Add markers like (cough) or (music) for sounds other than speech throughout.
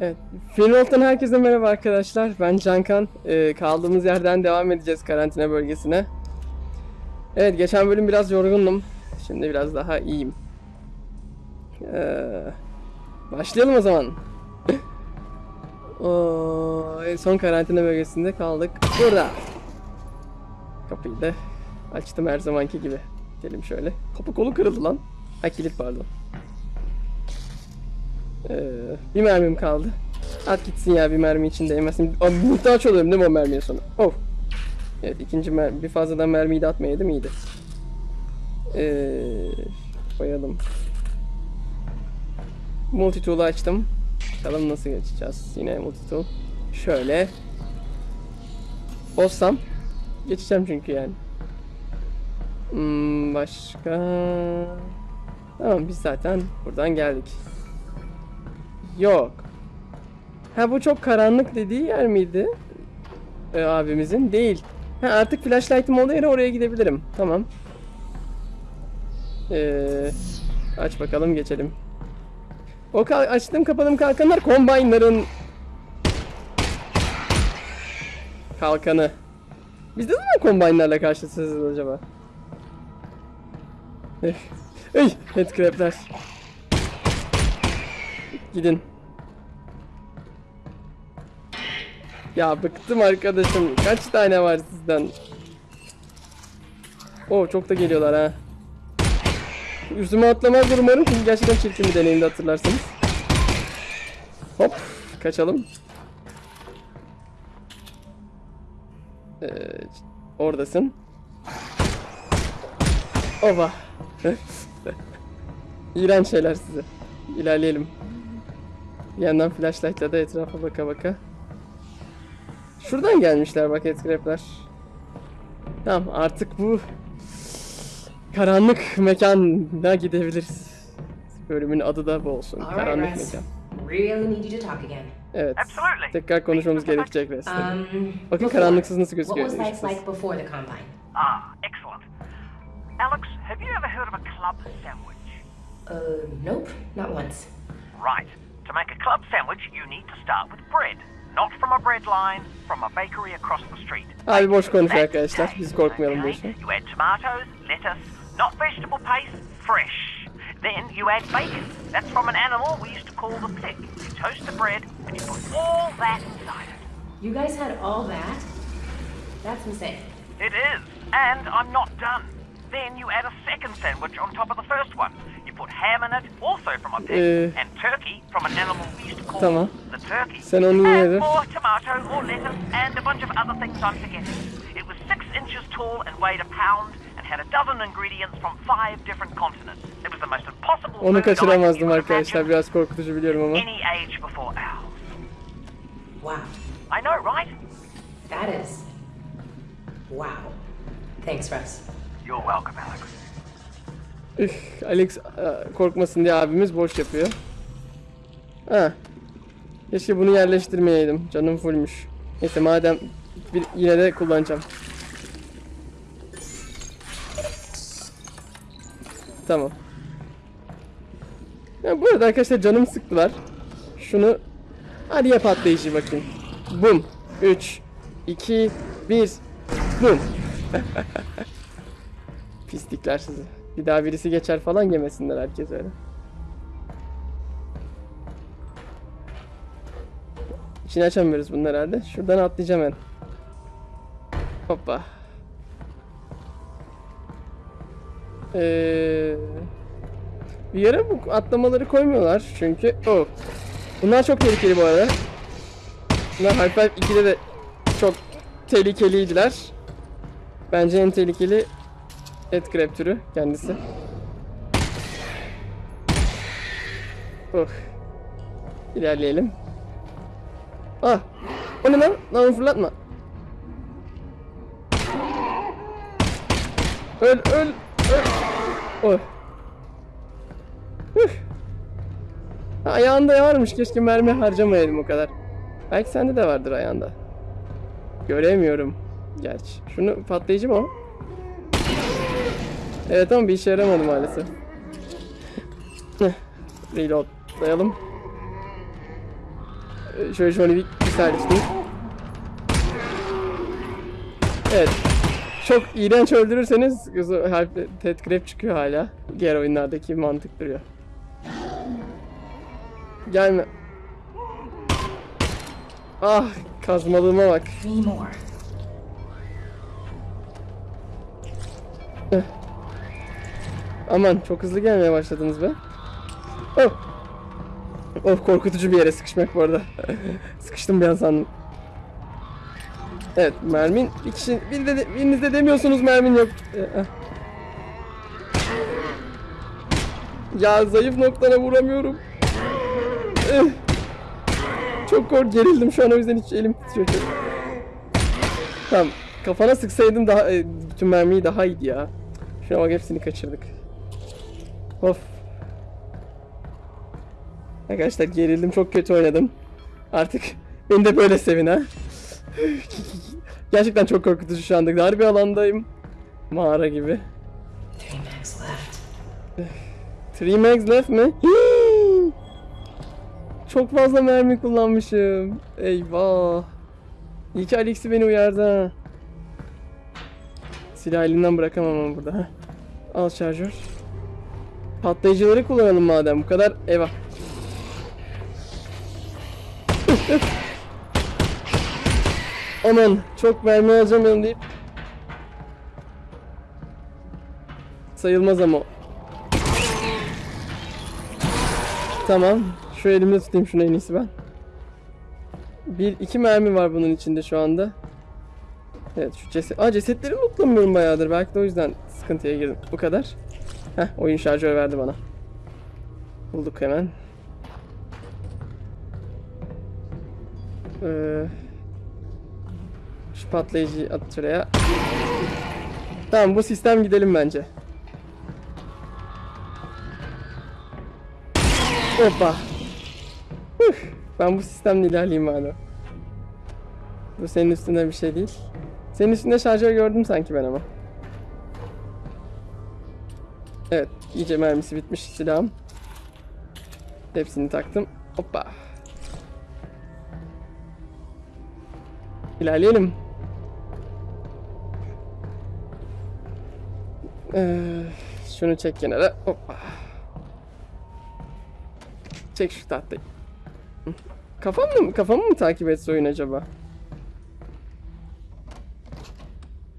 Evet. Finroll'dan herkese merhaba arkadaşlar. Ben Cankan. Ee, kaldığımız yerden devam edeceğiz karantina bölgesine. Evet geçen bölüm biraz yorgundum. Şimdi biraz daha iyiyim. Ee, başlayalım o zaman. (laughs) Oo, son karantina bölgesinde kaldık. Burada. Kapıyı da açtım her zamanki gibi. Gidelim şöyle. Kapı kolu kırıldı lan. Ha kilit pardon. Ee, bir mermim kaldı. At gitsin ya bir mermi için değmesin. Abi muhtaç oluyorum değil mi o mermiye sonra? Oh. Evet ikinci mermi. Bir fazladan mermiyi de atmayaydım iyiydi. Ee, koyalım. Multitool'u açtım. Bakalım nasıl geçeceğiz. Yine multitool. Şöyle. Olsam. Geçeceğim çünkü yani. Hmm, başka... Tamam biz zaten buradan geldik. Yok. Ha bu çok karanlık dediği yer miydi? Ee, abimizin. Değil. Ha artık flashlight'ım olduğu yere oraya gidebilirim. Tamam. Ee, aç bakalım geçelim. O açtım kapadım kalkanlar kombaynların kalkanı. Biz de zaman kombaynlarla karşılaşacağız acaba? Eh. Ey, headcrab'ler. Gidin. Ya bıktım arkadaşım. Kaç tane var sizden? Oo çok da geliyorlar ha. Üstüme atlamaz umarım çünkü gerçekten çirkin bir deneyimdi hatırlarsınız. Hop kaçalım. Ee, oradasın. Ova. (laughs) İğrenç şeyler size. İlerleyelim. Bir yandan flashlight'la da etrafa baka baka. Şuradan gelmişler bak headcrab'ler. Tamam artık bu karanlık mekana gidebiliriz. Bölümün adı da bu olsun. All right, karanlık Russ. mekan. Really need you to talk again. Evet. Absolutely. Tekrar konuşmamız gerekecek resmen. Um, Bakın karanlıksız nasıl What gözüküyor. was life ışıksız. like before the combine? Ah, excellent. Alex, have you ever heard of a club sandwich? Uh, nope, not once. Right. To make a club sandwich, you need to start with bread. Not from a bread line, from a bakery across the street. Abi boş konuşuyor That's arkadaşlar. taste, Biz korkmayalım okay? boşuna. You add tomatoes, lettuce, not vegetable paste, fresh. Then you add bacon. That's from an animal we used to call the pig. You toast the bread and you put all that inside it. You guys had all that? That's insane. It is, and I'm not done. Then you add a second sandwich on top of the first one. You put ham in it, also from a pig, Ee, and turkey from an animal we used to call tamam. the turkey. Sen onu and yedin. more tomato or lettuce, and a bunch of other things I'm forgetting. It was six inches tall and weighed a pound, and had a dozen ingredients from five different continents. It was the most impossible Onu food item kaçıramazdım you could arkadaşlar. imagine. Biraz korkutucu biliyorum ama. Any age before ours. Wow. I know, right? That is. Wow. Thanks, Russ. You're welcome, Alex. Üf, Alex e, korkmasın diye abimiz boş yapıyor. Ha. Keşke bunu yerleştirmeyeydim. Canım fullmüş. Neyse madem bir, yine de kullanacağım. Tamam. Ya bu arada arkadaşlar canım sıktılar. Şunu hadi yap atlayışı bakayım. Bum. 3 2 1 Bum. (laughs) Pislikler sizi. Bir daha birisi geçer falan yemesinler herkes öyle. İçini açamıyoruz bunlar herhalde. Şuradan atlayacağım ben. Hoppa. Ee, bir yere bu atlamaları koymuyorlar çünkü. Oh. Bunlar çok tehlikeli bu arada. Bunlar Half-Life 2'de de çok tehlikeliydiler. Bence en tehlikeli Headcrab türü kendisi. Oh. İlerleyelim. Ah! O ne lan? Lan onu fırlatma. Öl, öl, öl. Oh. Üf. Ayağında varmış. Keşke mermi harcamayaydım o kadar. Belki sende de vardır ayağında. Göremiyorum. Gerçi. Şunu patlayıcı mı o? Evet ama bir işe yaramadı maalesef. Reloadlayalım. Ee, Şöyle şöyle bir misal tutayım. Evet. Çok iğrenç öldürürseniz Ted Crab çıkıyor hala. Diğer oyunlardaki mantık duruyor. Gelme. Ah kazmalığıma bak. Aman çok hızlı gelmeye başladınız be. Oh. Oh korkutucu bir yere sıkışmak bu arada. (laughs) Sıkıştım bir an sandım. Evet mermin bir kişi bir de, biriniz de demiyorsunuz mermin yok. Ee, ah. Ya zayıf noktana vuramıyorum. Eh. Çok kork gerildim şu an o yüzden hiç elim titriyor. Tamam kafana sıksaydım daha e, bütün mermiyi daha iyiydi ya. Şuna bak hepsini kaçırdık. Of. Arkadaşlar gerildim çok kötü oynadım. Artık (laughs) beni de böyle sevin ha. (laughs) Gerçekten çok korkutucu şu anda. Dar bir alandayım. Mağara gibi. Three mags left. Three mags left mi? Çok fazla mermi kullanmışım. Eyvah. İyi ki Alex'i beni uyardı ha. Silah elinden bırakamam ama burada. Al şarjör. Patlayıcıları kullanalım madem bu kadar. Eyvah. Aman çok mermi alacağım deyip sayılmaz ama. Tamam. Şu elimde tutayım şunu en iyisi ben. Bir, iki mermi var bunun içinde şu anda. Evet şu ceset... Aa cesetleri lootlamıyorum bayağıdır. Belki de o yüzden sıkıntıya girdim. Bu kadar. Heh oyun şarjör verdi bana. Bulduk hemen. Ee, şu patlayıcıyı at şuraya. Tamam bu sistem gidelim bence. Hoppa. Huh, Ben bu sistemle ilerleyeyim madem. Bu senin üstünde bir şey değil. Senin üstünde şarjör gördüm sanki ben ama. Evet, iyice mermisi bitmiş silahım. Hepsini taktım. Hoppa. İlerleyelim. Ee, şunu çek kenara. Hoppa. Çek şu tahtayı. Hı. Kafamı mı, kafamı mı takip etse oyun acaba?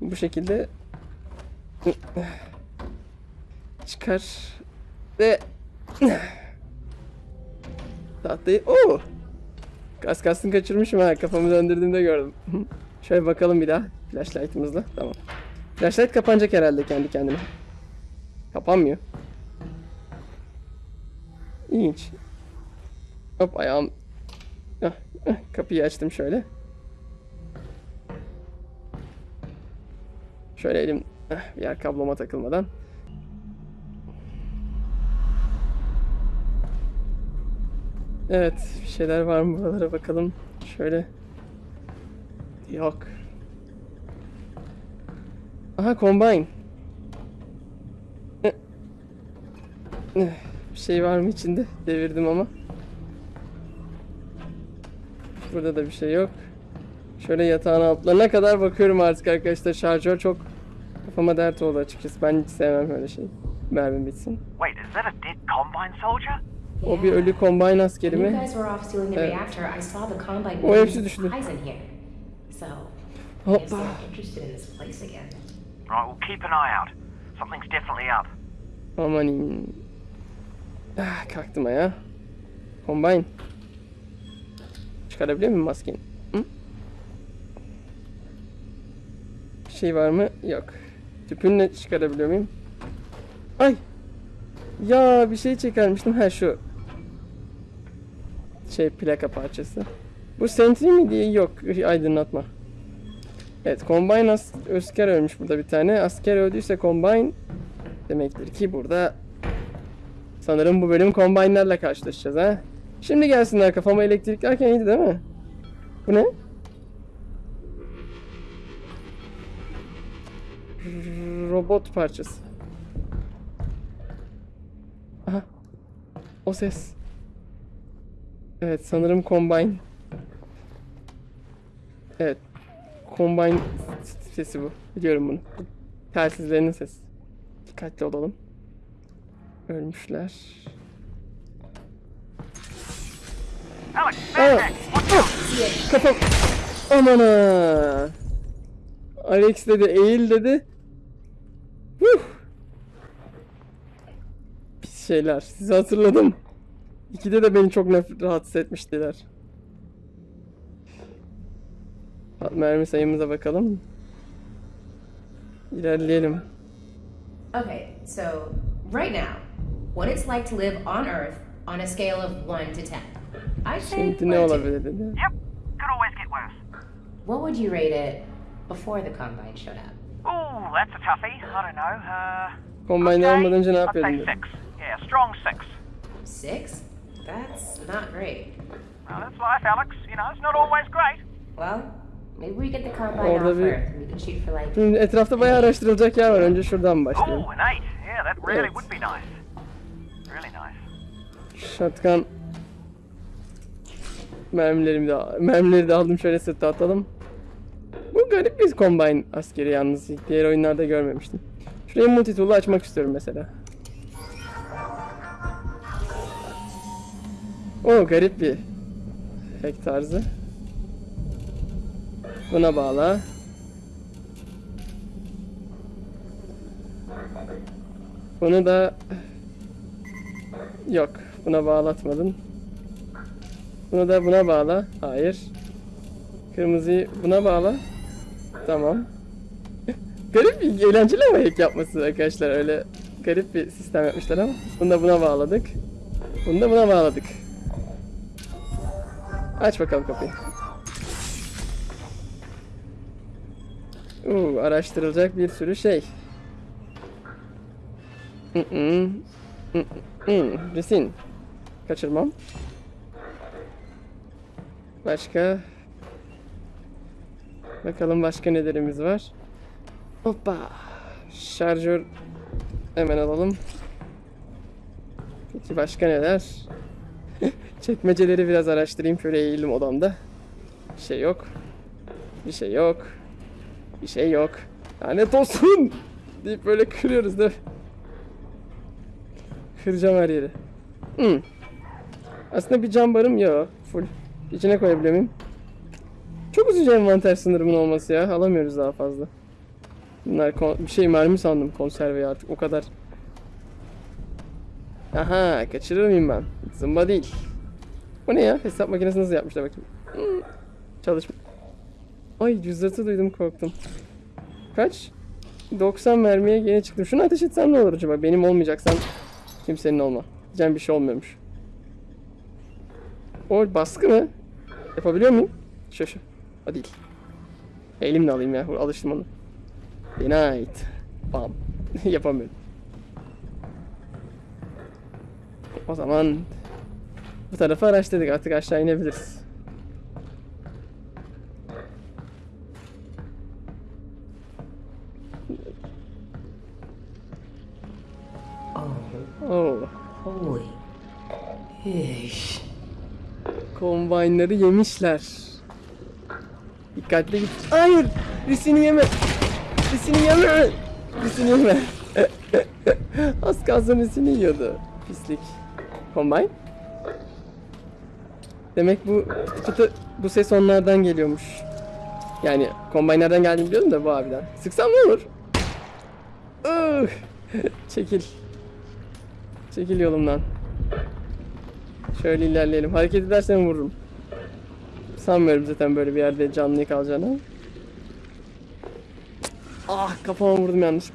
Bu şekilde çıkar ve tahtayı Oo! Kas kastını kaçırmışım ha kafamı döndürdüğümde gördüm. (laughs) Şöyle bakalım bir daha flashlight'ımızla. Tamam. Flashlight kapanacak herhalde kendi kendine. Kapanmıyor. İlginç. Hop ayağım. Kapıyı açtım şöyle. Şöyle elim bir yer kabloma takılmadan. Evet, bir şeyler var mı buralara bakalım. Şöyle. Yok. Aha, combine. Bir şey var mı içinde? Devirdim ama. Burada da bir şey yok. Şöyle yatağın altlarına kadar bakıyorum artık arkadaşlar. Şarjör çok kafama dert oldu açıkçası. Ben hiç sevmem öyle şey. Mermim bitsin. Wait, is that a dead Combine soldier? O bir ölü combine askeri mi? guys were off stealing the Evet. reactor, I saw the Combine O hepsi düştü. in Hoppa. they're interested in this place again. Right, well, keep an eye out. Something's definitely up. Amanin. Ah, kalktım ayağa. Combine. Çıkarabiliyor muyum maskeni? Hı? Bir şey var mı? Yok. Tüpünle çıkarabiliyor muyum? Ay! Ya bir şey çıkarmıştım. Ha şu. Şey plaka parçası. Bu sentry mi diye yok. Aydınlatma. Evet Combine as asker ölmüş burada bir tane. Asker öldüyse Combine demektir ki burada sanırım bu bölüm Combine'lerle karşılaşacağız ha. Şimdi gelsinler kafama elektriklerken iyiydi değil mi? Bu ne? Robot parçası. Aha. O ses. Evet sanırım Combine. Evet. Combine sesi bu. Biliyorum bunu. Bu Telsizlerinin sesi. Dikkatli olalım. Ölmüşler. Alex, Aa, out! kafam. Aman ha. Alex dedi, eğil dedi. Huh. Pis şeyler. Sizi hatırladım. İkide de beni çok nef- rahatsız etmiştiler. Mermi sayımıza bakalım. İlerleyelim. Okay, so right now, what it's like to live on Earth on a scale of 1 to 10. I'd say Şimdi ne one to- olabilir dedi. Yep, could always get worse. What would you rate it before the Combine showed up? Ooh, that's a toughie. I don't know. Uh, Kombine okay, olmadan önce ne I'd yapıyordun say dedi. six. Yeah, strong six. Six? That's not great. Well, that's life, Alex. You know, it's not always great. Well, maybe we get the Combine Orada off bir- Earth and we can shoot for like Şimdi etrafta bayağı araştırılacak yer var. Önce şuradan başlayalım. Ooh, an eight. Yeah, that really Evet. would be nice. Really nice. Shotgun mermilerimi de mermileri de aldım şöyle sırta atalım. Bu garip bir combine askeri yalnız. Diğer oyunlarda görmemiştim. Şurayı multi tool'u açmak istiyorum mesela. O garip bir hack tarzı. Buna bağla. Bunu da Yok, buna bağlatmadın. Bunu da buna bağla. Hayır. Kırmızıyı buna bağla. Tamam. (laughs) garip bir eğlenceli ama hack yapması arkadaşlar. Öyle garip bir sistem yapmışlar ama. Bunu da buna bağladık. Bunu da buna bağladık. Aç bakalım kapıyı. Uuu araştırılacak bir sürü şey. Mm-mm. Hmm, resim. Kaçırmam. Başka. Bakalım başka nelerimiz var. Hoppa. Şarjör hemen alalım. Peki başka neler? Çekmeceleri biraz araştırayım. Şöyle eğildim odamda. Bir şey yok. Bir şey yok. Bir şey yok. Lanet olsun! deyip böyle kırıyoruz değil mi? Kıracağım her yeri. Hmm. Aslında bir cam barım yok. Full. İçine koyabiliyor muyum? Çok üzücü envanter sınırımın olması ya. Alamıyoruz daha fazla. Bunlar bir şey mermi sandım konserveyi artık o kadar. Aha kaçırır mıyım ben? Zımba değil. Bu ne ya? Hesap makinesi nasıl yapmışlar bakayım. Hmm. Çalışma. Ay cüzdatı duydum korktum. Kaç? 90 mermiye gene çıktım. Şunu ateş etsem ne olur acaba? Benim olmayacaksan kimsenin olma. Diyeceğim bir şey olmuyormuş. O baskı mı? Yapabiliyor muyum? Şu. O değil. Elimle alayım ya. Alıştım onu. Ait. Bam. (laughs) Yapamıyorum. O zaman bu tarafa araştırdık. Artık aşağı inebiliriz. Oh. holy ish. Kombaynları yemişler. Dikkatli git. Hayır! Risini yeme! Risini yeme! Risini yeme! (laughs) Az kalsın risini yiyordu. Pislik. Kombine? Demek bu pıtı bu ses onlardan geliyormuş. Yani kombine nereden geldiğini biliyorum da bu abiden. Sıksam ne olur? (laughs) Çekil. Çekil yolumdan. Şöyle ilerleyelim. Hareket edersen vururum. Sanmıyorum zaten böyle bir yerde canlı kalacağını. Ah kafama vurdum yanlış.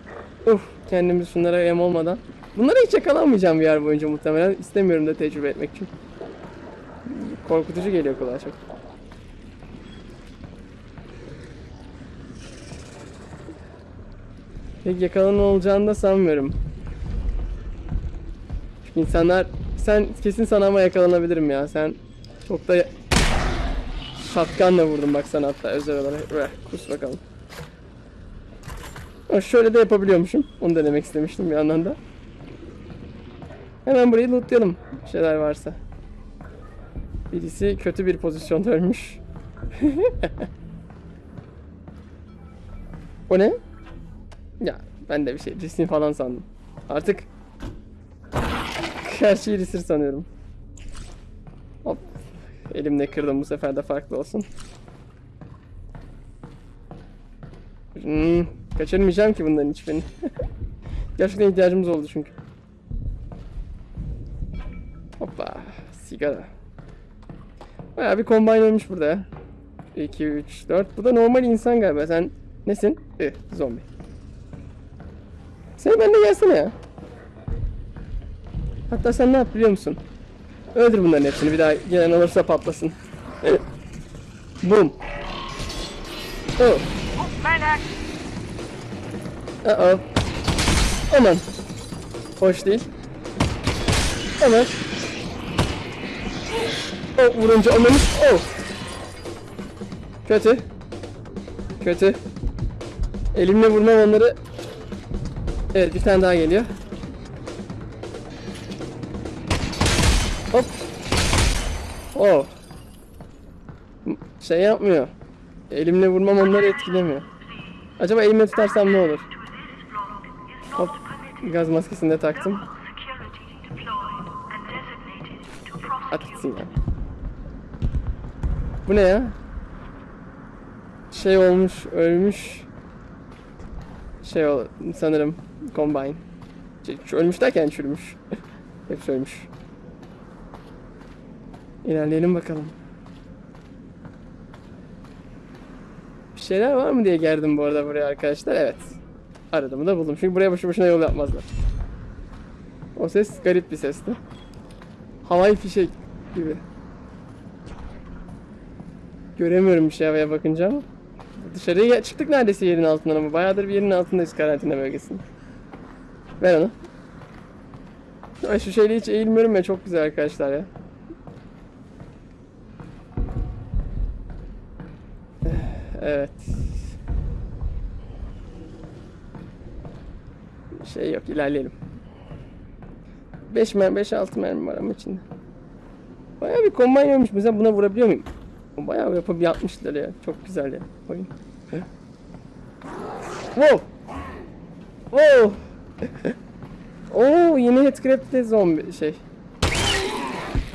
Uf kendimiz şunlara yem olmadan. Bunlara hiç yakalanmayacağım bir yer boyunca muhtemelen. İstemiyorum da tecrübe etmek için. Korkutucu geliyor kulağa çok. Pek yakalan olacağını da sanmıyorum. Çünkü insanlar sen kesin sana ama yakalanabilirim ya. Sen çok da şatkanla vurdun bak sana hatta özel olarak. Üeh, kus bakalım. Şöyle de yapabiliyormuşum. Onu denemek istemiştim bir yandan da. Hemen burayı lootlayalım. Bir şeyler varsa. Birisi kötü bir pozisyonda ölmüş. (laughs) O ne? Ya ben de bir şey resim falan sandım. Artık her şeyi resim sanıyorum. Hop. Elimle kırdım bu sefer de farklı olsun. Hmm, kaçırmayacağım ki bunların hiçbirini. (laughs) Gerçekten ihtiyacımız oldu çünkü. Hoppa. Sigara. Bayağı bir kombine olmuş burada ya. 2, 3, 4. Bu da normal insan galiba. Sen nesin? Ih, zombi. Sen benimle gelsene ya. Hatta sen ne yap biliyor musun? Öldür bunların hepsini. Bir daha gelen olursa patlasın. (laughs) Boom. Oh. Uh oh. Aman. Hoş değil. Aman. Oh vurunca anlamış. Oh. Kötü. Kötü. Elimle vurmam onları. Evet bir tane daha geliyor. Hop. M- Şey yapmıyor. Elimle vurmam onları etkilemiyor. Acaba elimle tutarsam ne olur? Hop. Gaz maskesini de taktım. At gitsin ya. Bu ne ya? Şey olmuş, ölmüş. Şey ol, sanırım combine. Şey, ölmüş derken çürümüş. (laughs) Hepsi ölmüş. İlerleyelim bakalım. Bir şeyler var mı diye geldim bu arada buraya arkadaşlar. Evet. Aradığımı da buldum. Çünkü buraya boşu boşuna yol yapmazlar. O ses garip bir sesti. Havai fişek gibi. Göremiyorum bir şey havaya bakınca ama. Dışarıya çıktık neredeyse yerin altından ama bayağıdır bir yerin altındayız karantina bölgesinde. Ver onu. Ay şu şeyle hiç eğilmiyorum ya çok güzel arkadaşlar ya. Evet. Şey yok ilerleyelim. 5 mermi 5 6 mermi var ama içinde. Bayağı bir kombine olmuş. Mesela buna vurabiliyor muyum? Bayağı yapıp yapmışlar ya. Çok güzel ya. Oyun. Wow. Wow. (laughs) Oo yeni headcrab'de zombi şey.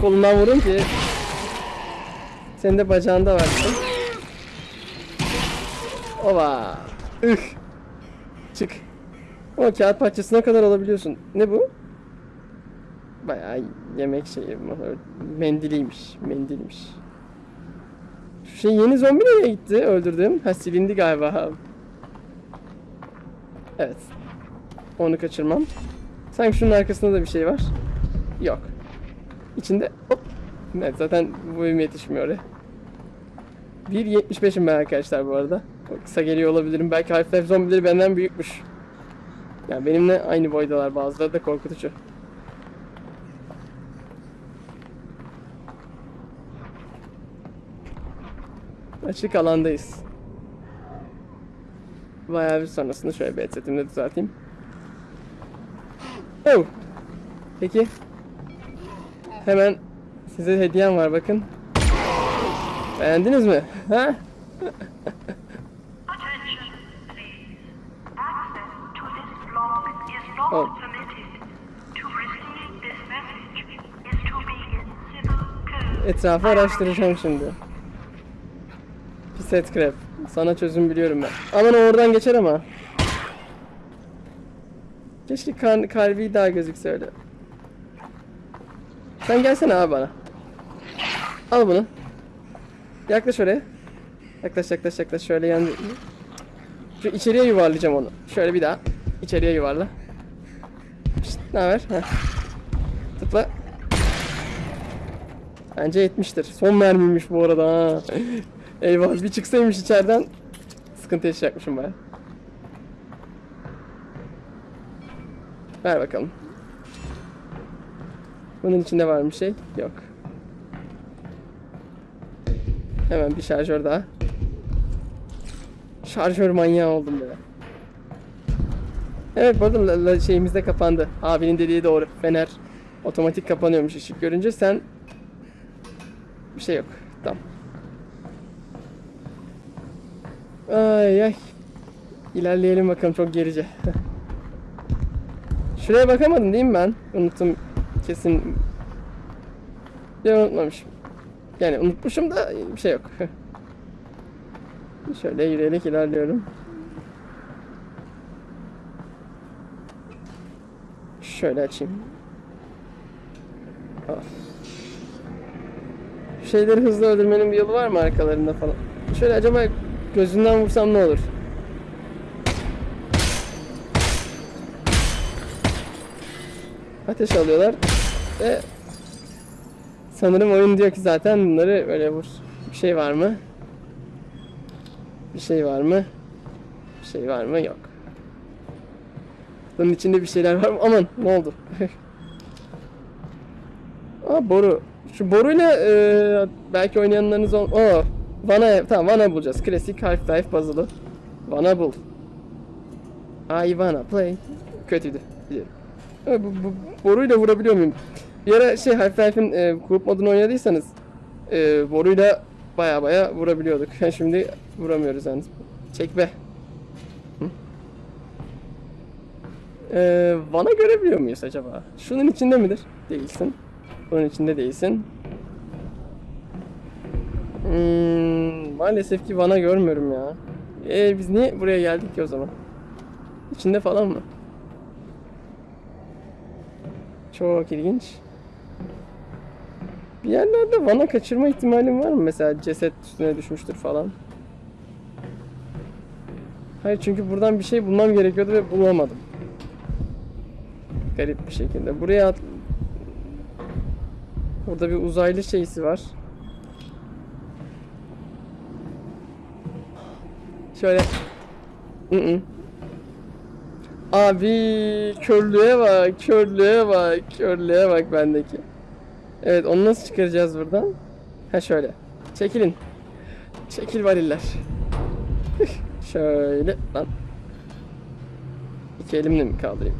Kolundan vurun ki. Senin de bacağında var. Ova. Üh. Çık. O kağıt parçasına kadar alabiliyorsun. Ne bu? Bayağı yemek şeyi. Mendiliymiş. Mendilmiş. Şey yeni zombi nereye gitti öldürdüm? Ha silindi galiba. Evet. Onu kaçırmam. Sanki şunun arkasında da bir şey var. Yok. İçinde hop. Evet zaten bu boyum yetişmiyor oraya. 1.75'im ben arkadaşlar bu arada. Kısa geliyor olabilirim. Belki Half-Life zombileri benden büyükmüş. Yani benimle aynı boydalar. Bazıları da korkutucu. Açık alandayız. Bayağı bir sonrasında şöyle bir headsetimi de düzelteyim. Oh. Peki. Hemen size hediyem var bakın. Beğendiniz mi? Ha? Oh. Etrafı araştıracağım şimdi. Pis headcrab. Sana çözüm biliyorum ben. Aman oradan geçer ama. Keşke kan kalbi daha gözükse öyle. Sen gelsene abi bana. Al bunu. Yaklaş oraya. Yaklaş yaklaş yaklaş şöyle yan. Şu içeriye yuvarlayacağım onu. Şöyle bir daha. İçeriye yuvarla. Ne haber? Heh. Tıkla. Bence yetmiştir. Son mermiymiş bu arada ha. Eyvah bir çıksaymış içeriden sıkıntı yaşayacakmışım baya. Ver bakalım. Bunun içinde var mı şey? Yok. Hemen bir şarjör daha. Şarjör manyağı oldum be. Evet bu arada la- şeyimiz de kapandı. Abinin dediği doğru. Fener otomatik kapanıyormuş ışık görünce sen bir şey yok. Tamam. Ay ay. İlerleyelim bakalım çok gerice. (laughs) Şuraya bakamadım değil mi ben? Unuttum kesin. Ya unutmamışım. Yani unutmuşum da bir şey yok. (laughs) Şöyle yürüyerek ilerliyorum. Şöyle açayım. Ah. Şeyleri hızlı öldürmenin bir yolu var mı arkalarında falan? Şöyle acaba gözünden vursam ne olur? Ateş alıyorlar ve sanırım oyun diyor ki zaten bunları böyle vur. Bir şey var mı? Bir şey var mı? Bir şey var mı? Yok. Bunun içinde bir şeyler var mı? Aman ne oldu? (laughs) Aa boru. Şu boruyla e, belki oynayanlarınız ol... Oo, Vana, tamam Vana bulacağız. Klasik Half-Life puzzle'ı. Vana bul. I wanna play. Kötüydü. Biliyorum. Ha, bu, bu, boruyla vurabiliyor muyum? Bir ara şey Half-Life'in e, grup modunu oynadıysanız e, boruyla baya baya vurabiliyorduk. (laughs) Şimdi vuramıyoruz yalnız. Çek be. E, Van'a görebiliyor muyuz acaba? Şunun içinde midir? Değilsin. Bunun içinde değilsin. Hmm, maalesef ki Van'a görmüyorum ya. E biz niye buraya geldik ki o zaman? İçinde falan mı? Çok ilginç. Bir yerlerde Van'a kaçırma ihtimalim var mı? Mesela ceset üstüne düşmüştür falan. Hayır çünkü buradan bir şey bulmam gerekiyordu ve bulamadım. Garip bir şekilde. Buraya at... Burada bir uzaylı şeysi var. Şöyle. Abi körlüğe bak, körlüğe bak, körlüğe bak bendeki. Evet, onu nasıl çıkaracağız buradan? Ha şöyle. Çekilin. Çekil variller. şöyle lan. İki elimle mi kaldırayım?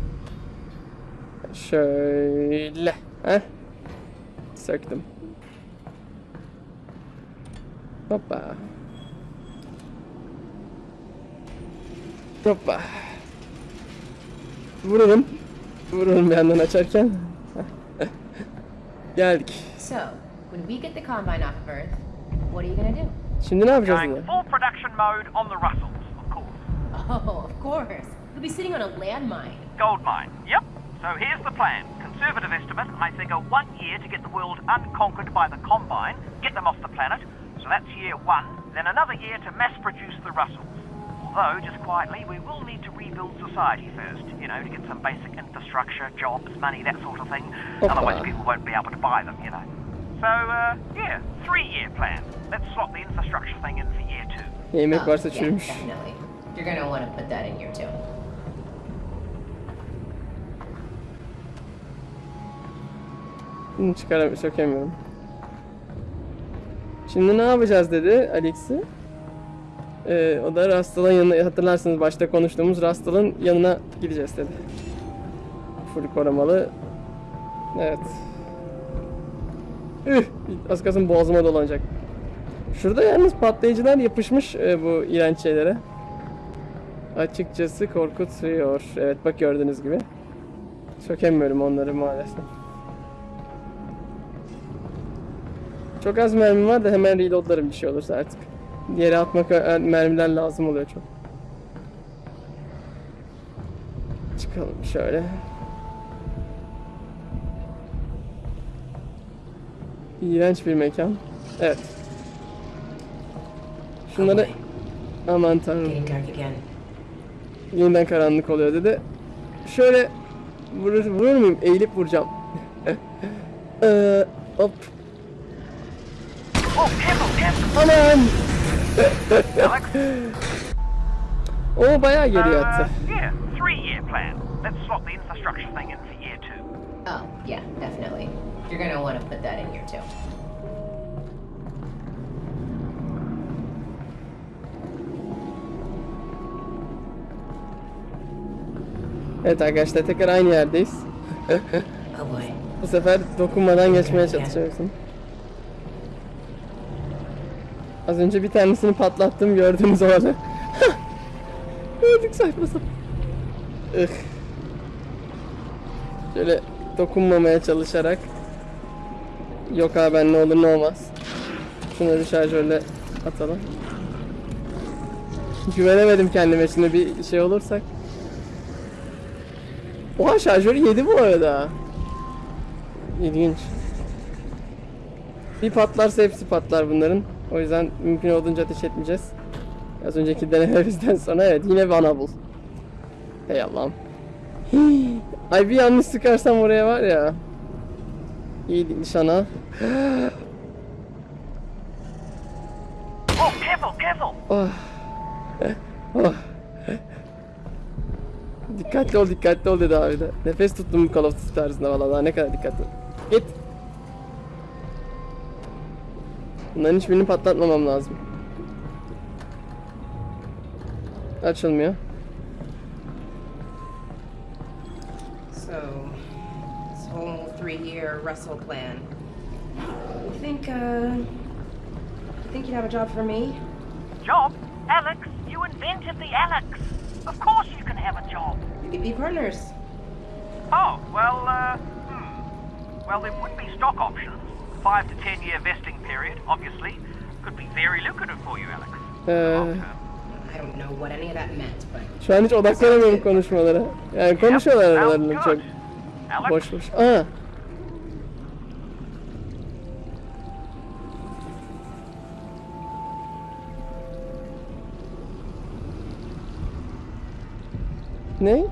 Şöyle. Heh. Söktüm. Hoppa. Hoppa. Vururum. Vururum bir yandan açarken. (laughs) Geldik. So, when we get the Combine off of Earth, what are you gonna do? Şimdi ne yapacağız Going yine? full production mode on the Russells, of course. Oh, of course. You'll be sitting on a landmine. Gold mine. Yep. So here's the plan. Conservative estimate, I figure one year to get the world unconquered by the Combine, get them off the planet. So that's year one. Then another year to mass produce the Russells. Although, just quietly, we will need to rebuild society first, you know, to get some basic infrastructure, jobs, money, that sort of thing. Hoppa. Otherwise, people won't be able to buy them, you know. So, uh, yeah, three year plan. Let's slot the infrastructure thing in for year two. Yemek Oh, varsa yeah, çürümüş. definitely. You're gonna want to put that in here too. Bunu çıkaram sökemiyorum. Şimdi ne yapacağız dedi Alex'i. Ee, o da Rastal'ın yanına hatırlarsınız başta konuştuğumuz Rastal'ın yanına gideceğiz dedi. Full korumalı. Evet. Üh! Az kalsın boğazıma dolanacak. Şurada yalnız patlayıcılar yapışmış e, bu iğrenç şeylere. Açıkçası korkutuyor. Evet bak gördüğünüz gibi. Sökemiyorum onları maalesef. Çok az mermi var da hemen reloadlarım bir şey olursa artık. Yere atmak e, mermiler lazım oluyor çok. Çıkalım şöyle. İğrenç bir mekan. Evet. Şunları aman tanrım. Yeniden karanlık oluyor dedi. Şöyle vurur, vurur muyum? Eğilip vuracağım. Eee (laughs) hop. Oh! Aman! Alex, O bayağı geriye uh, attı. yeah, three year plan. Let's slot the infrastructure thing in for year two. Oh, yeah, definitely. You're gonna want to put that in here too. Evet arkadaşlar tekrar aynı yerdeyiz. Oh boy. Bu sefer dokunmadan geçmeye çalışıyorsun. Az önce bir tanesini patlattım gördüğünüz o arada. Öldük saçma sapan. Ih. Şöyle dokunmamaya çalışarak. Yok abi ben ne olur ne olmaz. Şunları şarjörle atalım. Güvenemedim kendime şimdi bir şey olursak. Oha şarjörü yedi bu arada. İlginç. Bir patlarsa hepsi patlar bunların. O yüzden mümkün olduğunca ateş etmeyeceğiz. Az önceki denememizden sonra evet yine bana bul. Hey Allah'ım. (gasps) Ay bir yanlış sıkarsam oraya var ya. İyi nişan al. Oh, careful, careful! Oh. Oh. dikkatli ol dikkatli ol dedi abi de. Nefes tuttum Call of Duty tarzında valla daha ne kadar dikkatli. Git. Bunların hiçbirini patlatmamam lazım. Açılmıyor. So, this whole three-year Russell plan. You think, uh, you think you'd have a job for me? Job? Alex, you invented the Alex. Of course you can have a job. We could be partners. Oh, well, uh, hmm. Well, there would be stock options. Five to ten year vesting period, obviously. Could be very lucrative for you, Alex. Ee, Long term. I don't know what any of that meant, but şu an hiç odaklanamıyorum konuşmalara. Yani konuşuyorlar aralarında çok boş boş. Aa. Ne?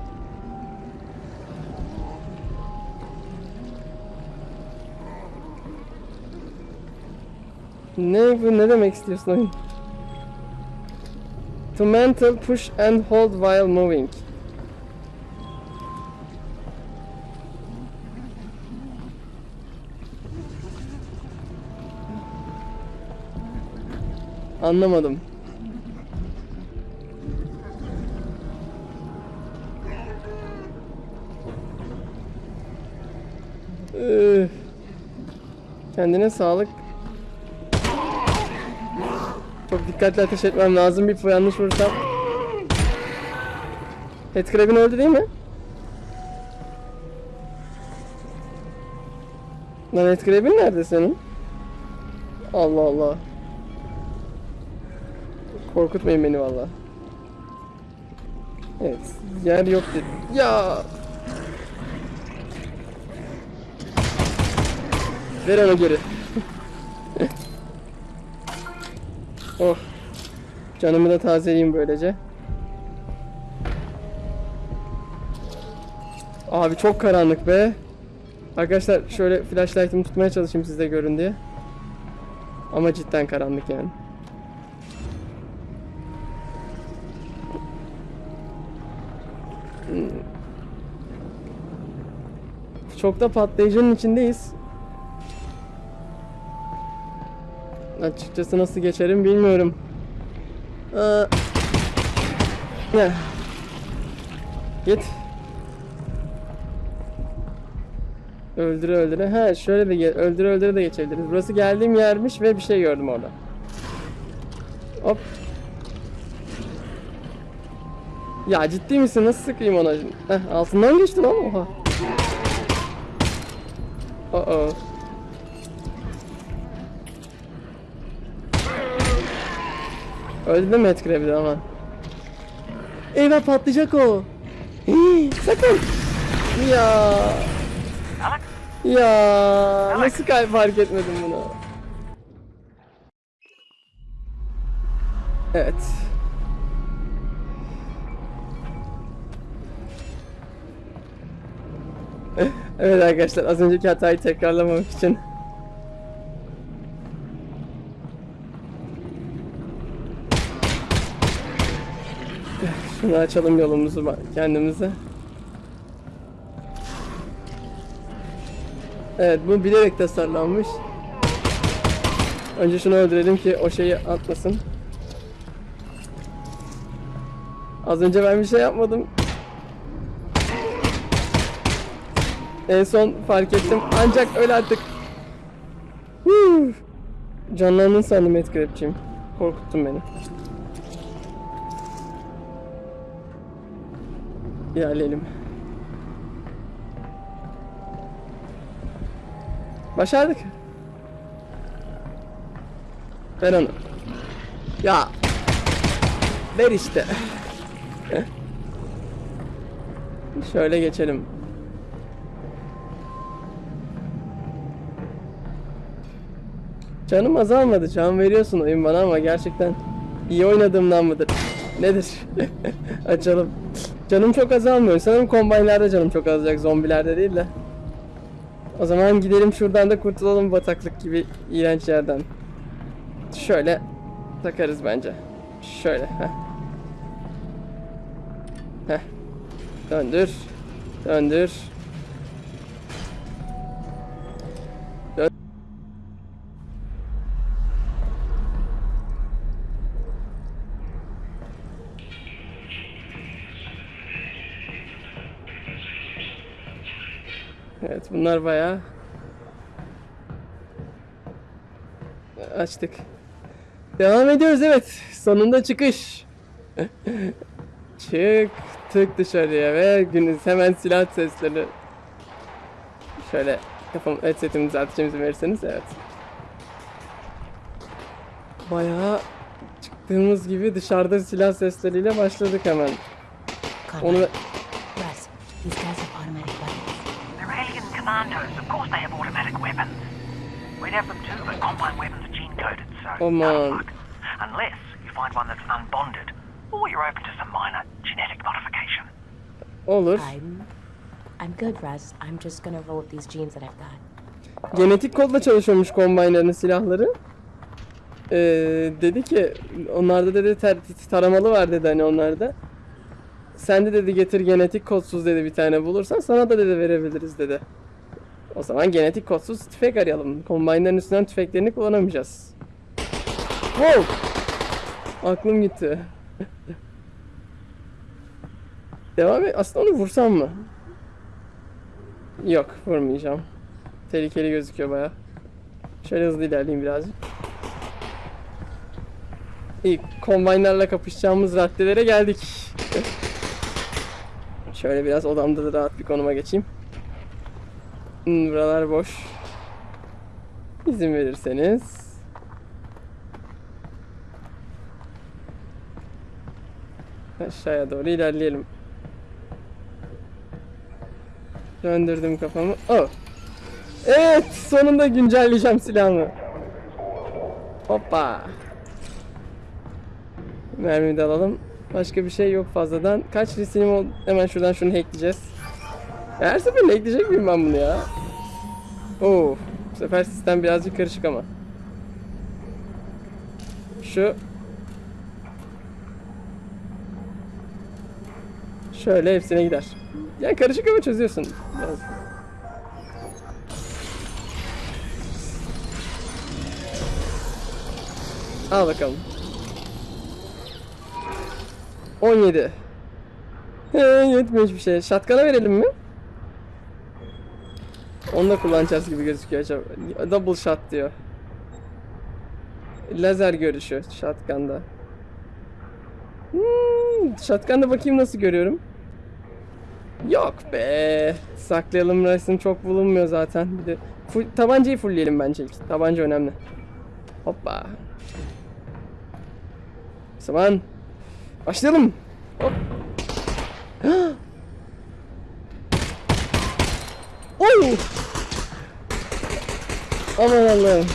Ne bu ne demek istiyorsun oyun? To mental push and hold while moving. Anlamadım. Kendine sağlık. Çok dikkatli ateş etmem lazım. Bir yanlış vurursam. Headcrab'in öldü değil mi? Lan Headcrab'in nerede senin? Allah Allah. Korkutmayın beni valla. Evet. Yer yok dedi. Ya. Ver onu geri. Canımı da tazeleyeyim böylece. Abi çok karanlık be. Arkadaşlar şöyle flashlight'ımı tutmaya çalışayım siz de görün diye. Ama cidden karanlık yani. Çok da patlayıcının içindeyiz. Açıkçası nasıl geçerim bilmiyorum. Ne? Git. Öldüre öldüre. Ha şöyle de ge- öldüre öldüre de geçebiliriz. Burası geldiğim yermiş ve bir şey gördüm orada. Hop. Ya ciddi misin? Nasıl sıkayım ona? Heh, altından geçtim ama oha. Oh oh. Öldü mü Headcrab'de ama? Eyvah patlayacak o. Hii, sakın. Ya. Ya nasıl kay fark etmedim bunu? Evet. (laughs) evet arkadaşlar az önceki hatayı tekrarlamamak için Şunu açalım yolumuzu kendimize. Evet bu bilerek tasarlanmış. Önce şunu öldürelim ki o şeyi atmasın. Az önce ben bir şey yapmadım. En son fark ettim. Ancak öyle artık. Canlandın sandım Headcrab'ciyim. Korkuttun beni. İlerleyelim. Başardık. Ver onu. Ya. Ver işte. (laughs) Şöyle geçelim. Canım azalmadı. Can veriyorsun oyun bana ama gerçekten iyi oynadığımdan mıdır? Nedir? (laughs) Açalım. Canım çok azalmıyor. Sanırım kombaynlarda canım çok azacak. Zombilerde değil de. O zaman gidelim şuradan da kurtulalım bataklık gibi iğrenç yerden. Şöyle takarız bence. Şöyle. Heh. Heh. Döndür. Döndür. Evet bunlar bayağı açtık. Devam ediyoruz evet. Sonunda çıkış. Çıktık dışarıya ve günün hemen silah sesleri. Şöyle kafam headsetimi düzelteceğimizi verirseniz evet. Bayağı çıktığımız gibi dışarıda silah sesleriyle başladık hemen. Onu Russ, commandos. Of course they have automatic weapons. We'd have them too, but combine weapons are gene coded, so Oh, man. luck. Unless you find one that's unbonded, or you're open to some minor genetic modification. olur. I'm I'm good, Russ. I'm just gonna roll with these genes that I've got. Genetik kodla çalışıyormuş kombaynların silahları. Ee, dedi ki onlarda dedi ter- taramalı var dedi hani onlarda. Sen de dedi getir genetik kodsuz dedi bir tane bulursan sana da dedi verebiliriz dedi. O zaman genetik kodsuz tüfek arayalım. Kombaynların üstünden tüfeklerini kullanamayacağız. Wow! Aklım gitti. (laughs) Devam et. Aslında onu vursam mı? Yok vurmayacağım. Tehlikeli gözüküyor baya. Şöyle hızlı ilerleyeyim birazcık. İyi, kombaynlarla kapışacağımız raddelere geldik. (laughs) Şöyle biraz odamda da rahat bir konuma geçeyim. Hmm, buralar boş. İzin verirseniz. Aşağıya doğru ilerleyelim. Döndürdüm kafamı. Oh. Evet, sonunda güncelleyeceğim silahımı. Hoppa. Mermi de alalım. Başka bir şey yok fazladan. Kaç resinim oldu? Hemen şuradan şunu hackleyeceğiz. Her seferinde hackleyecek miyim ben bunu ya? Oo, bu sefer sistem birazcık karışık ama. Şu Şöyle hepsine gider. Yani karışık ama çözüyorsun. Biraz. Al bakalım. 17. He, yetmiyor hiçbir şey. Shotgun'a verelim mi? Onu da kullanacağız gibi gözüküyor acaba. Double shot diyor. Lazer görüşü shotgun'da. Hmm, shotgun'da bakayım nasıl görüyorum. Yok be. Saklayalım resim çok bulunmuyor zaten. Bir de full, tabancayı fullleyelim bence ilk. Tabanca önemli. Hoppa. O zaman başlayalım. Hop. Aman Allah'ım.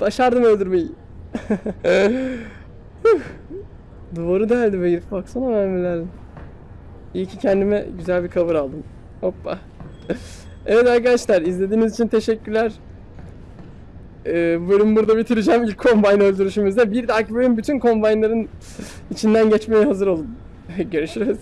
Başardım öldürmeyi. (laughs) Duvarı deldi be herif baksana mermilerin. İyi ki kendime güzel bir cover aldım. Hoppa. evet arkadaşlar izlediğiniz için teşekkürler. Ee, bölümü burada bitireceğim ilk combine öldürüşümüzde. Bir dahaki bölüm bütün combine'ların içinden geçmeye hazır olun. (laughs) Görüşürüz.